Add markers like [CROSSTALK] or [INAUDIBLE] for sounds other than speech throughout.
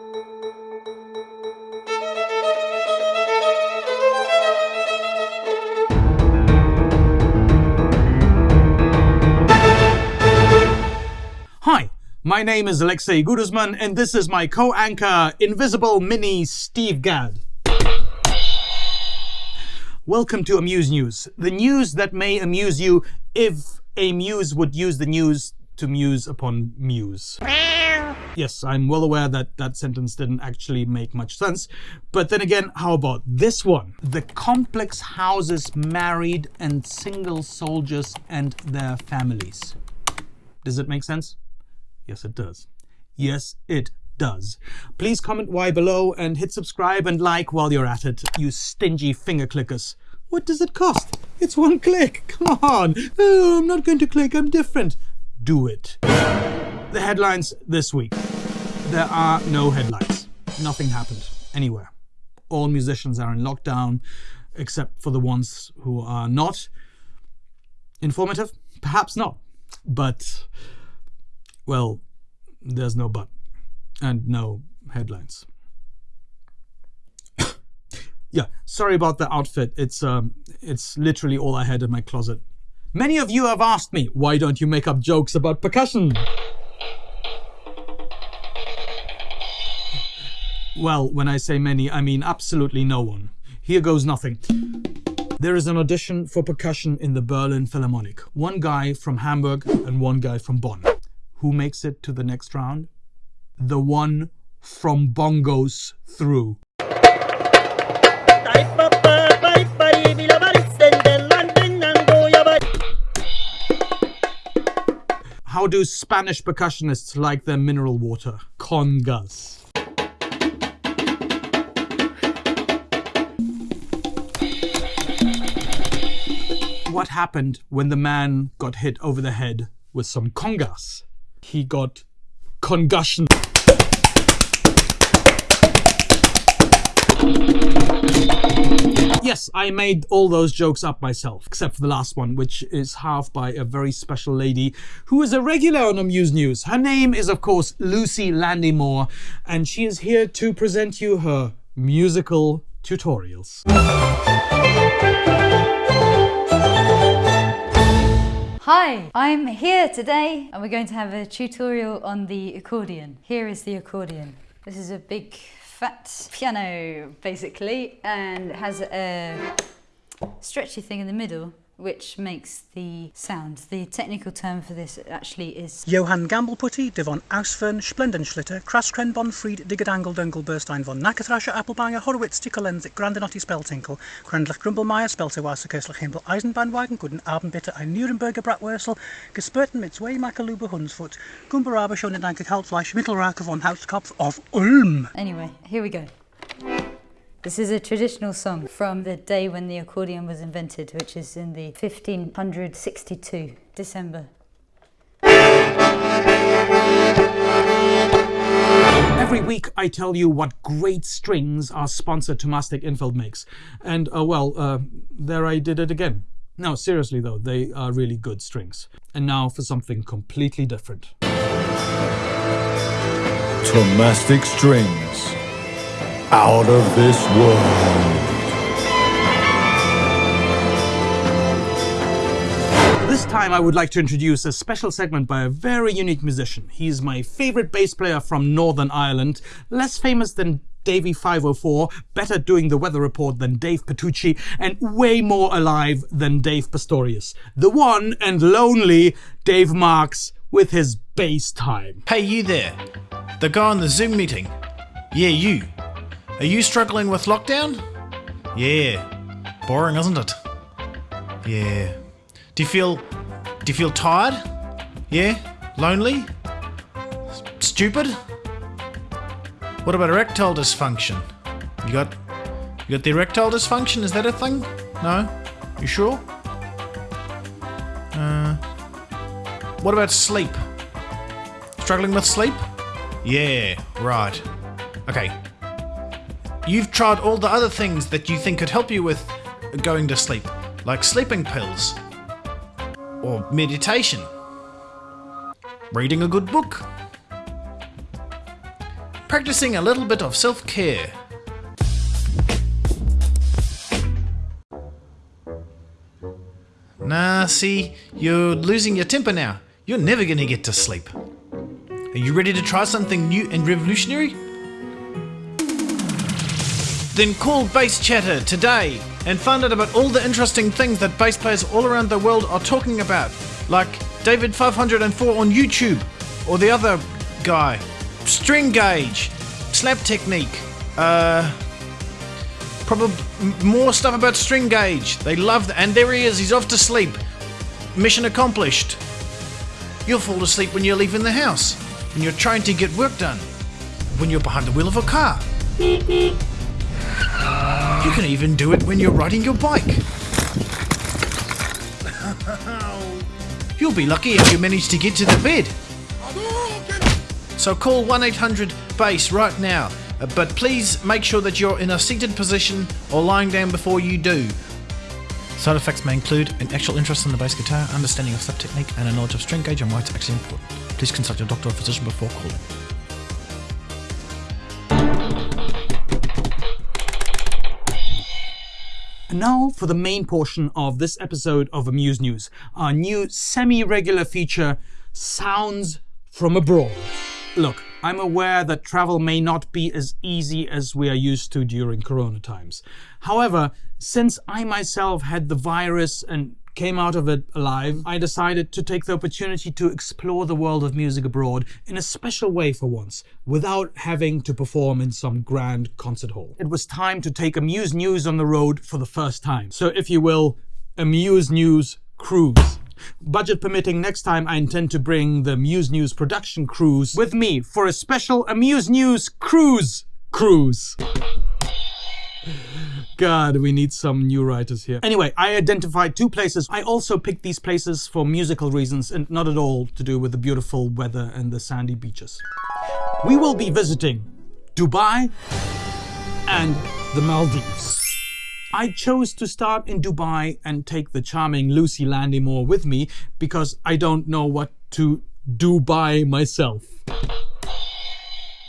Hi, my name is Alexei Igudesman, and this is my co-anchor, Invisible Mini Steve Gadd. Welcome to Amuse News, the news that may amuse you if a muse would use the news to muse upon muse. Yes, I'm well aware that that sentence didn't actually make much sense, but then again, how about this one? The complex houses married and single soldiers and their families. Does it make sense? Yes, it does. Yes, it does. Please comment why below and hit subscribe and like while you're at it, you stingy finger clickers. What does it cost? It's one click. Come on. Oh, I'm not going to click. I'm different. Do it. The headlines this week. There are no headlines. Nothing happened anywhere. All musicians are in lockdown, except for the ones who are not. Informative? Perhaps not. But well, there's no but and no headlines. [COUGHS] yeah, sorry about the outfit. It's um it's literally all I had in my closet. Many of you have asked me, why don't you make up jokes about percussion? Well, when I say many, I mean absolutely no one. Here goes nothing. There is an audition for percussion in the Berlin Philharmonic. One guy from Hamburg and one guy from Bonn. Who makes it to the next round? The one from bongos through. How do Spanish percussionists like their mineral water? Congas. What happened when the man got hit over the head with some congas? He got concussion. Yes, I made all those jokes up myself, except for the last one, which is half by a very special lady who is a regular on Amuse News. Her name is, of course, Lucy Landymore, and she is here to present you her musical tutorials. Hi, I'm here today and we're going to have a tutorial on the accordion. Here is the accordion. This is a big fat piano basically and it has a stretchy thing in the middle which makes the sound. The technical term for this actually is Johann Gambelputty, de von Ausfern, Splendenschlitter, Kraskren von Fried, Diggedangle Dungle Burstein von Nackerthrascher, Appelbanger, Horowitz, Tickelensik, Grandenotti Speltinkel, Krendlich Grumbelmeier, Speltewasser, Köstlich Himmel, Eisenbahnwagen, Guten Abend bitte, ein Nürnberger Bratwursel, Gespörten mit zwei Makalube Hunsfoot, Gumberaber schon in Danke Kaltfleisch, Mittelrake von Hauskopf of Ulm. Anyway, here we go. This is a traditional song from the day when the accordion was invented, which is in the 1562 December. Every week I tell you what great strings our sponsor Thomastik-Infeld makes. And, uh, well, uh, there I did it again. No, seriously though, they are really good strings. And now for something completely different. Thomastik strings out of this world. This time I would like to introduce a special segment by a very unique musician. He's my favorite bass player from Northern Ireland, less famous than Davie504, better doing the weather report than Dave Petrucci, and way more alive than Dave Pastorius. The one and lonely Dave Marks with his bass time. Hey, you there. The guy on the Zoom meeting. Yeah, you. Are you struggling with lockdown? Yeah. Boring, isn't it? Yeah. Do you feel do you feel tired? Yeah? Lonely? S- Stupid? What about erectile dysfunction? You got you got the erectile dysfunction? Is that a thing? No? You sure? Uh What about sleep? Struggling with sleep? Yeah, right. Okay, You've tried all the other things that you think could help you with going to sleep, like sleeping pills, or meditation, reading a good book. practicing a little bit of self care. Nah, see, you're losing your temper now. You're never gonna get to sleep. Are you ready to try something new and revolutionary? Then call Bass Chatter today and find out about all the interesting things that bass players all around the world are talking about, like Davie504 on YouTube, or the other guy, String Gauge, Slap Technique, uh, probably more stuff about String Gauge. They love that, and there he is. He's off to sleep. Mission accomplished. You'll fall asleep when you're leaving the house, when you're trying to get work done, when you're behind the wheel of a car. You can even do it when you're riding your bike. [LAUGHS] You'll be lucky if you manage to get to the bed. So call 1 800 BASS right now, Uh, but please make sure that you're in a seated position or lying down before you do. Side effects may include an actual interest in the bass guitar, understanding of slap technique, and a knowledge of string gauge and why it's actually important. Please consult your doctor or physician before calling. And now for the main portion of this episode of Amuse News, our new semi-regular feature, Sounds from Abroad. Look, I'm aware that travel may not be as easy as we are used to during Corona times. However, since I myself had the virus and came out of it alive, I decided to take the opportunity to explore the world of music abroad in a special way for once, without having to perform in some grand concert hall. It was time to take Amuse News on the road for the first time. So, if you will, Amuse News Cruise. Budget permitting, next time I intend to bring the Muse News production cruise with me for a special Amuse News Cruise Cruise. God, we need some new writers here. Anyway, I identified two places. I also picked these places for musical reasons and not at all to do with the beautiful weather and the sandy beaches. We will be visiting Dubai and the Maldives. I chose to start in Dubai and take the charming Lucy Landymore with me because I don't know what to do by myself.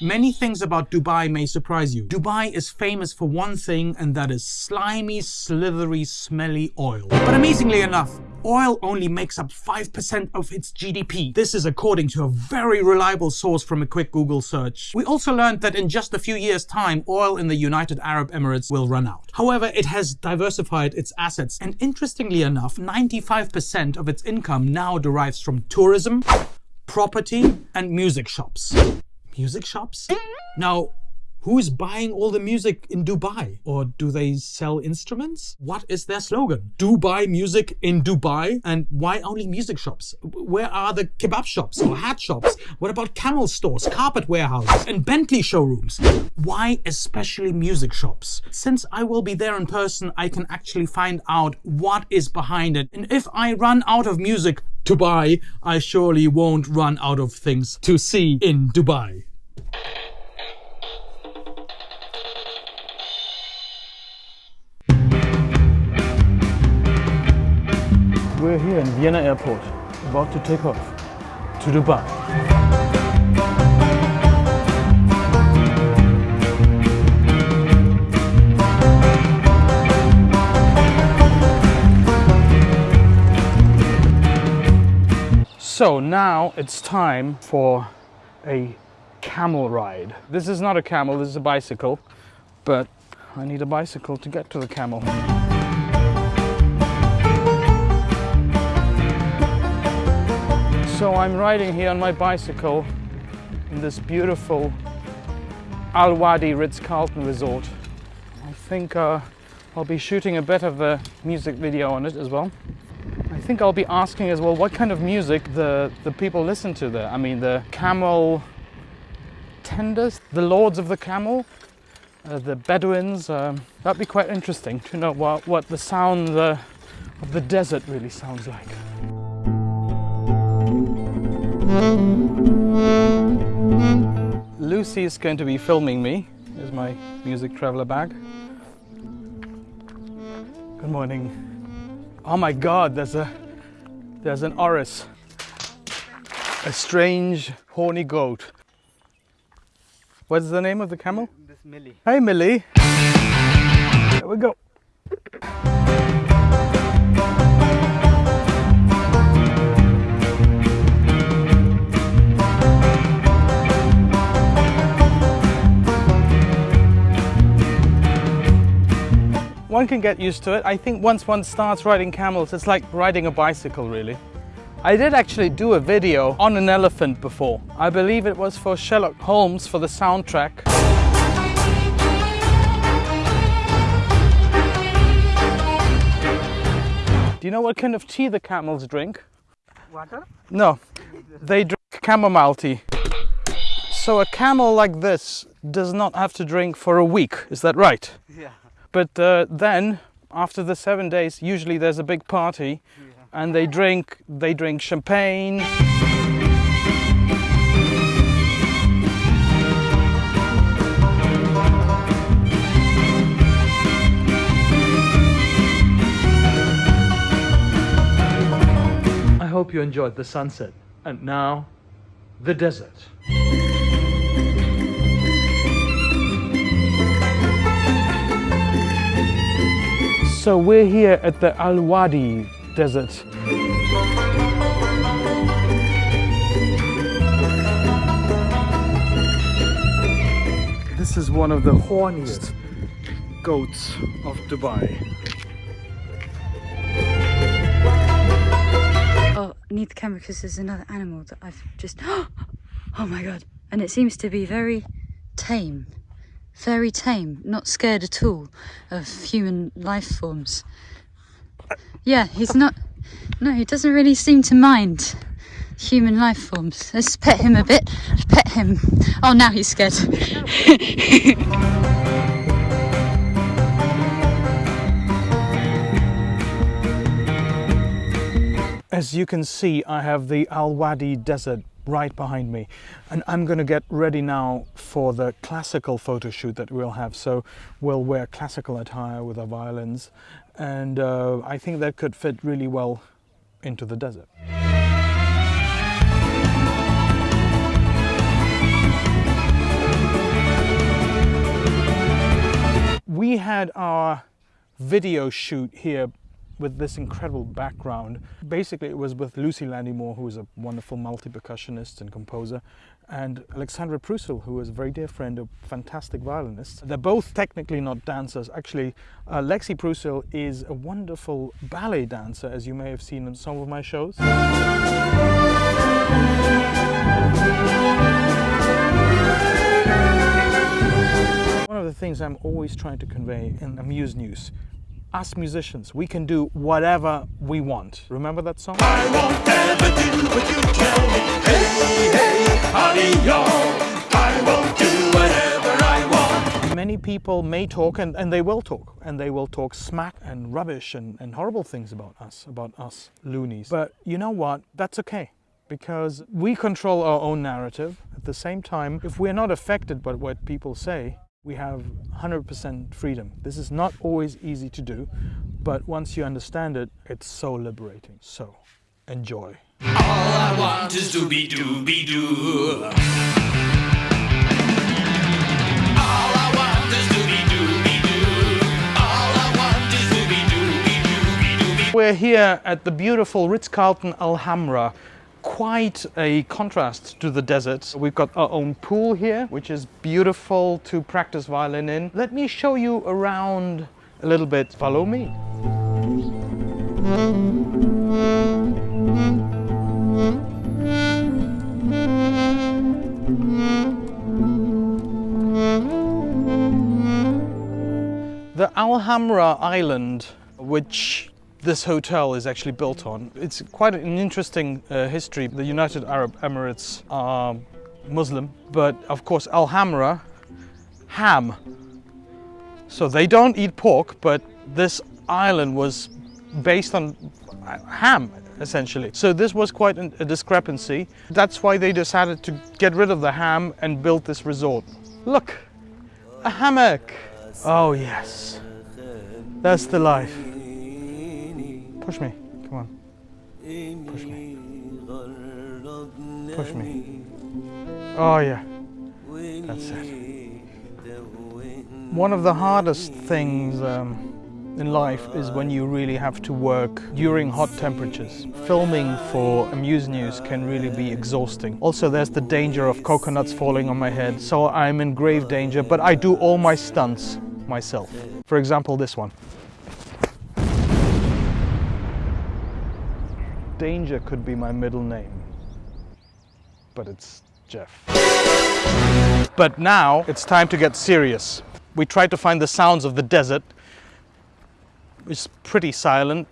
Many things about Dubai may surprise you. Dubai is famous for one thing, and that is slimy, slithery, smelly oil. But amazingly enough, oil only makes up 5% of its GDP. This is according to a very reliable source from a quick Google search. We also learned that in just a few years' time, oil in the United Arab Emirates will run out. However, it has diversified its assets, and interestingly enough, 95% of its income now derives from tourism, property, and music shops. Music shops? Now, who's buying all the music in Dubai? Or do they sell instruments? What is their slogan? Dubai music in Dubai? And why only music shops? Where are the kebab shops or hat shops? What about camel stores, carpet warehouses, and Bentley showrooms? Why especially music shops? Since I will be there in person, I can actually find out what is behind it. And if I run out of music to buy, I surely won't run out of things to see in Dubai. We're here in Vienna Airport, about to take off to Dubai. So now it's time for a camel ride. This is not a camel, this is a bicycle, but I need a bicycle to get to the camel. So I'm riding here on my bicycle in this beautiful Al Wadi Ritz-Carlton resort. I think uh, I'll be shooting a bit of a music video on it as well. Think I'll be asking as well what kind of music the, the people listen to there. I mean, the camel tenders, the lords of the camel, uh, the Bedouins. Um, that'd be quite interesting to know what, what the sound uh, of the desert really sounds like. Lucy is going to be filming me. Here's my music traveler bag. Good morning. Oh my god, there's a there's an oryx. A strange horny goat. What's the name of the camel? This Millie. Hey, Millie. There we go. One can get used to it. I think once one starts riding camels, it's like riding a bicycle, really. I did actually do a video on an elephant before. I believe it was for Sherlock Holmes for the soundtrack. Do you know what kind of tea the camels drink? Water? No, they drink chamomile tea. So a camel like this does not have to drink for a week, is that right? Yeah. But uh, then, after the seven days, usually there's a big party, and they drink they drink champagne. I hope you enjoyed the sunset, and now, the desert. So we're here at the Al Wadi Desert. This is one of the horniest goats of Dubai. Oh, I need the camera because there's another animal that I've just. [GASPS] Oh my god. And it seems to be very tame. Very tame. Not scared at all of human life forms. Yeah, he's not. No, he doesn't really seem to mind human life forms. Let's pet him a bit. Pet him. Oh, now he's scared. [LAUGHS] As you can see, I have the Al Wadi Desert right behind me, and I'm going to get ready now for the classical photo shoot that we'll have. So we'll wear classical attire with our violins, and uh, I think that could fit really well into the desert. We had our video shoot here with this incredible background. Basically, it was with Lucy Landymore, who is a wonderful multi-percussionist and composer, and Alexandra Prusel, who is a very dear friend, a fantastic violinist. They're both technically not dancers. Actually, uh, Lexi Prusel is a wonderful ballet dancer, as you may have seen in some of my shows. One of the things I'm always trying to convey in Amuse News us musicians, we can do whatever we want. Remember that song? Many people may talk, and, and they will talk, and they will talk smack and rubbish and, and horrible things about us, about us loonies. But you know what? That's okay because we control our own narrative. At the same time, if we're not affected by what people say, we have 100% freedom. This is not always easy to do, but once you understand it, it's so liberating. So, enjoy. All I want is to be to be dooby. We're here at the beautiful Ritz-Carlton Alhambra. Quite a contrast to the desert. We've got our own pool here, which is beautiful to practice violin in. Let me show you around a little bit. Follow me. The Alhambra Island, which this hotel is actually built on, it's quite an interesting uh, history. The United Arab Emirates are Muslim, but of course Alhambra, ham. So they don't eat pork, but this island was based on uh, ham essentially. So this was quite an- a discrepancy. That's why they decided to get rid of the ham and build this resort. Look, a hammock. Oh yes, that's the life. Push me, come on. Push me. Push me. Oh yeah, That's it. One of the hardest things um, in life is when you really have to work during hot temperatures. Filming for Amuse News can really be exhausting. Also, there's the danger of coconuts falling on my head, so I'm in grave danger, but I do all my stunts myself. For example, this one. Danger could be my middle name, but it's Jeff. But now it's time to get serious. We tried to find the sounds of the desert. It's pretty silent.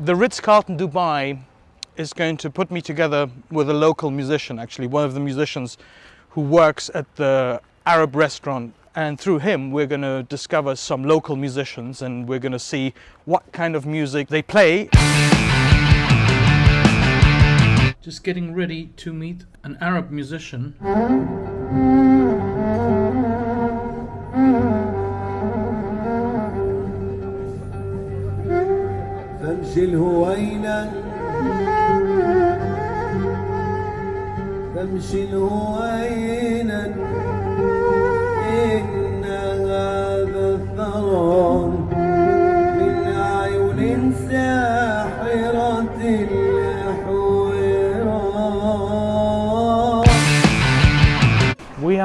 The Ritz Carlton Dubai is going to put me together with a local musician, actually, one of the musicians who works at the Arab restaurant. And through him, we're going to discover some local musicians and we're going to see what kind of music they play Just getting ready to meet an Arab musician. فامشي الهوينة فامشي الهوينة إن هذا الثرى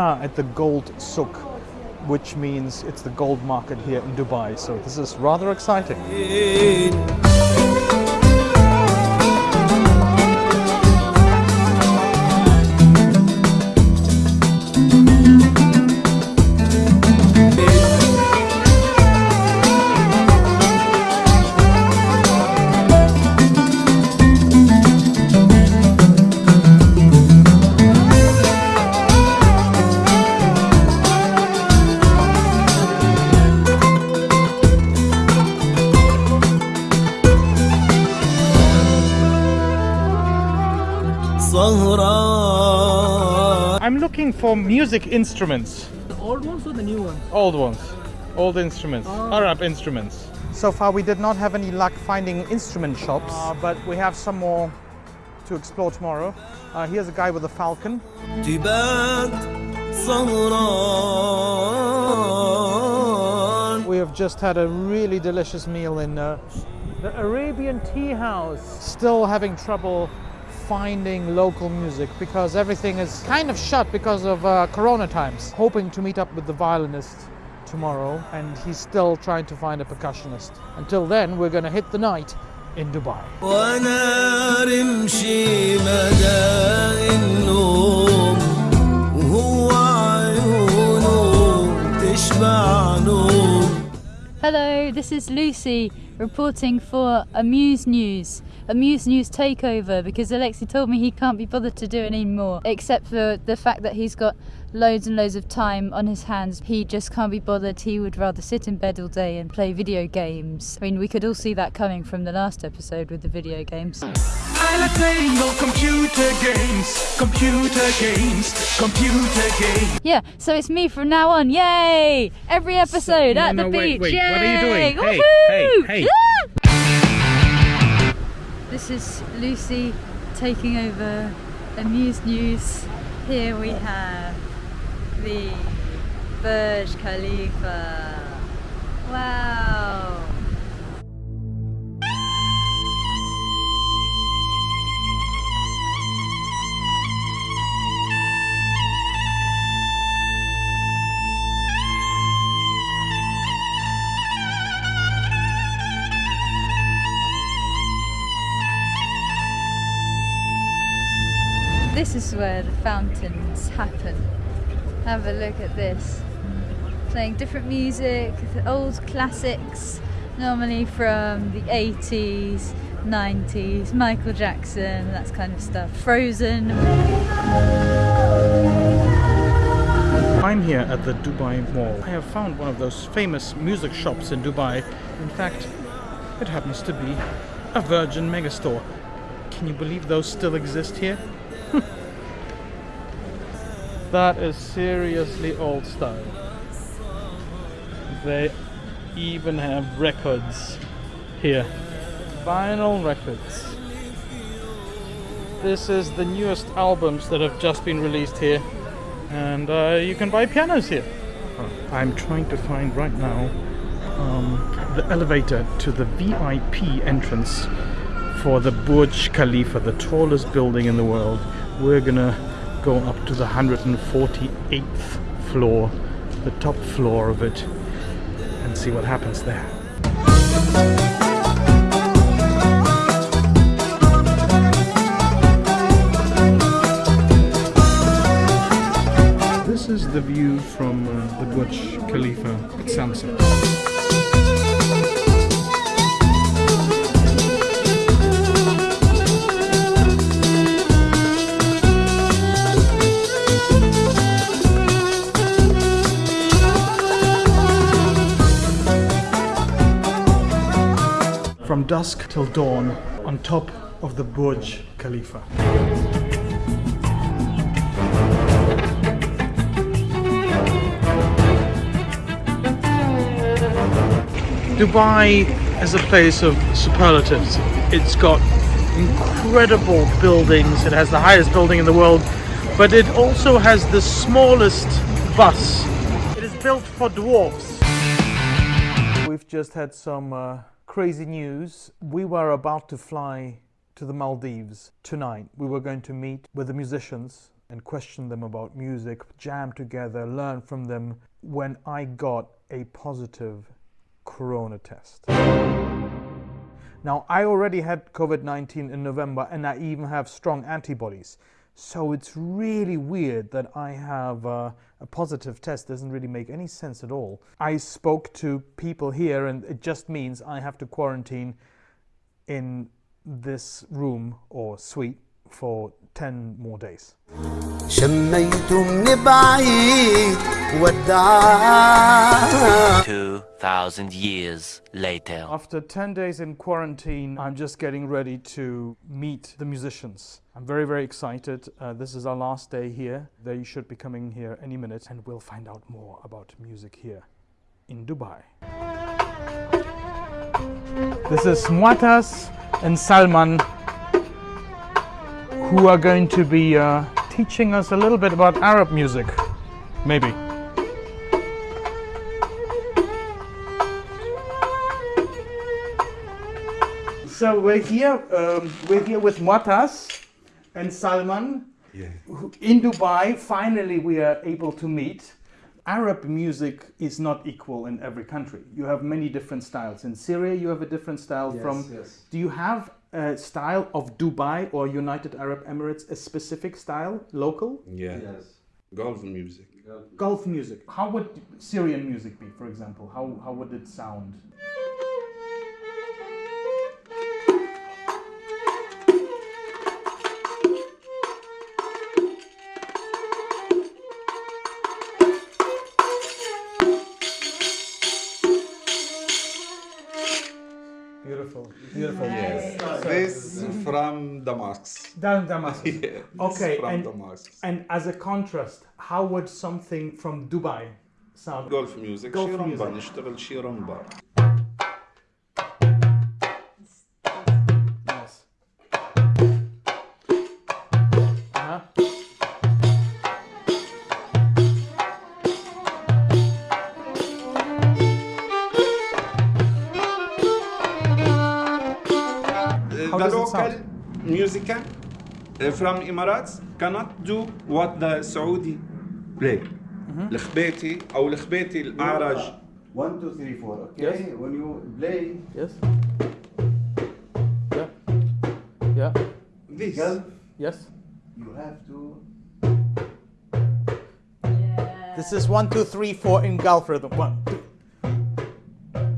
Are at the Gold Souk, which means it's the gold market here in Dubai. So this is rather exciting. looking for music instruments. The old ones or the new ones? Old ones. Old instruments. Oh. Arab instruments. So far we did not have any luck finding instrument shops, uh, but we have some more to explore tomorrow. Uh, here's a guy with a falcon. We have just had a really delicious meal in uh, the Arabian Tea House. Still having trouble finding local music because everything is kind of shut because of uh, corona times. Hoping to meet up with the violinist tomorrow and he's still trying to find a percussionist. Until then, we're gonna hit the night in Dubai. Hello, this is Lucy reporting for Amuse News. Amuse News takeover because Alexi told me he can't be bothered to do it anymore, except for the fact that he's got loads and loads of time on his hands. He just can't be bothered. He would rather sit in bed all day and play video games. I mean, we could all see that coming from the last episode with the video games. I like playing computer games, computer games, computer games. Yeah, so it's me from now on. Yay! Every episode no, at the no, beach. wait, Yay! what are you doing? Hey, hey, hey. This is Lucy taking over Amuse News. Here we have the Burj Khalifa. Wow! This is where the fountains happen. Have a look at this. Playing different music, old classics, normally from the 80s, 90s, Michael Jackson, that kind of stuff. Frozen. I'm here at the Dubai Mall. I have found one of those famous music shops in Dubai. In fact, it happens to be a Virgin Megastore. Can you believe those still exist here? [LAUGHS] that is seriously old style. They even have records here. Vinyl records. This is the newest albums that have just been released here. and uh, you can buy pianos here. I'm trying to find right now um, the elevator to the VIP entrance for the Burj Khalifa, the tallest building in the world. We're gonna go up to the 148th floor, the top floor of it, and see what happens there. This is the view from uh, the Burj Khalifa at sunset. Dusk till dawn on top of the Burj Khalifa. Dubai is a place of superlatives. It's got incredible buildings. It has the highest building in the world, but it also has the smallest bus. It is built for dwarfs. We've just had some uh, crazy news. We were about to fly to the Maldives tonight. We were going to meet with the musicians and question them about music, jam together, learn from them when I got a positive corona test. Now, I already had COVID 19 in November and I even have strong antibodies. So it's really weird that I have uh, a positive test. Doesn't really make any sense at all. I spoke to people here and it just means I have to quarantine in this room or suite for 10 more days. شميت من بعيد وداع 2,000 years later. After 10 days in quarantine, I'm just getting ready to meet the musicians. I'm very, very excited. Uh, this is our last day here. They should be coming here any minute, and we'll find out more about music here in Dubai. This is Muatas and Salman, who are going to be uh, teaching us a little bit about Arab music. Maybe. So we're here. Um, we're here with Muatas and Salman. who- In Dubai, finally we are able to meet. Arab music is not equal in every country. You have many different styles. In Syria, you have a different style from. yes. Do you have a style of Dubai or United Arab Emirates, a specific style, local? Yeah. Yes. Golf music. Gulf music. How would Syrian music be, for example? How, how would it sound? Down Damascus. [LAUGHS] yeah, okay. From and, And as a contrast, how would something from Dubai sound? Golf music. Golf music. from Emirates cannot do what the Saudi play. Mm-hmm. الخبيتي أو الخبيتي الأعرج. One, two, three, four. Okay. Yes. When you play Yes. Yeah. Yeah. This. Gulf, Yes. you have to. This is one, two, three, four in Gulf rhythm. One, two,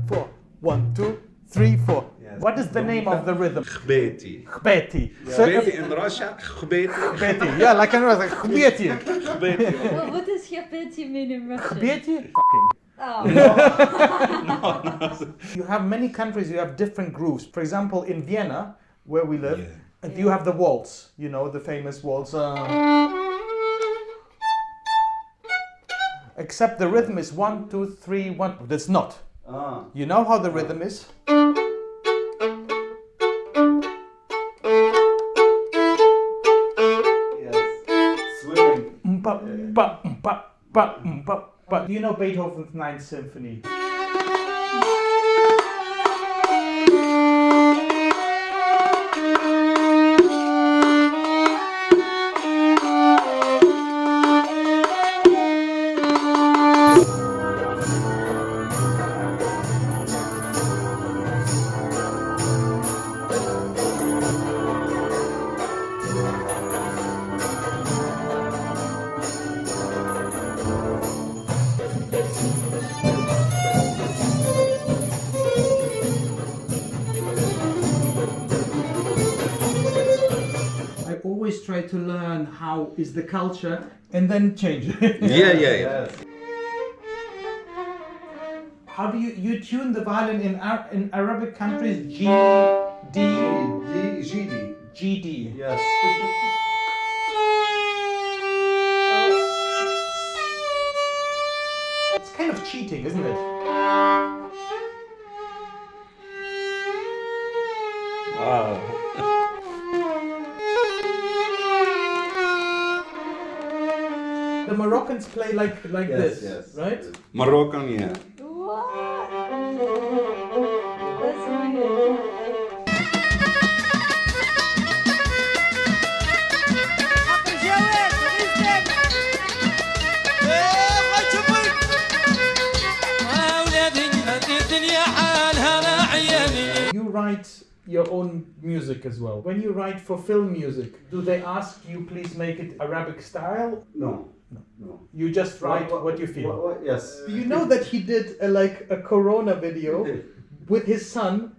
four. One, two, three, four. what is the name of the rhythm? Khbeti. Khbeti. Yeah. So khbeti in Russia, khbeti. Khbeti. Yeah, like in Russia, khbeti. khbeti. Well, what does khbeti mean in Russian? Khbeti? Oh. [LAUGHS] no. no, no. You have many countries, you have different grooves. For example, in Vienna, where we live, yeah. you have the waltz, you know, the famous waltz. Uh, except the rhythm is one, two, three, one. That's not. Ah. You know how the rhythm is? Ba. Do you know Beethoven's Ninth Symphony? To learn how is the culture and then change it. [LAUGHS] Yeah, yeah, yeah. Yes. How do you you tune the violin in Ar- in Arabic countries? G D G, GD. G D. Yes. It's kind of cheating, isn't it? The Moroccans play like like Yes, this, yes. right? Moroccan, yeah. That's. You write your own music as well. When you write for film music, do they ask you please make it Arabic style? No. No. no. You just write what, you feel. What, what, yes. Do you know that he did a, like a Corona video with his son?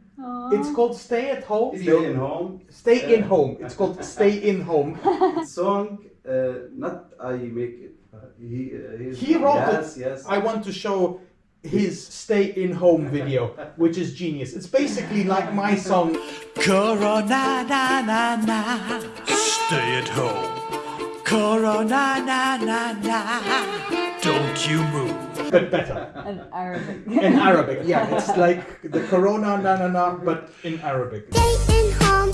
It's called Stay at Home. Stay in home. Stay in home. It's called Stay in Home. [LAUGHS] Song, uh, not I make it. Uh, he, uh, He wrote yes, it. Yes. I want to show his Stay in Home video, which is genius. It's basically like my song. Corona na na na. Stay at home. Corona na na na. Don't you move. But better. In Arabic. In Arabic, yeah. It's like the Corona na na na, but in Arabic. Stay in home.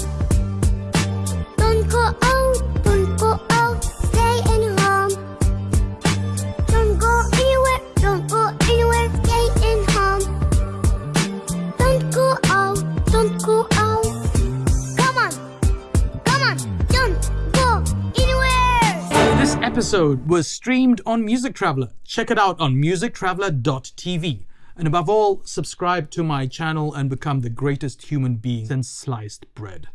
Episode was streamed on Music Traveler. Check it out on musictraveler.tv. And above all, subscribe to my channel and become the greatest human being since sliced bread.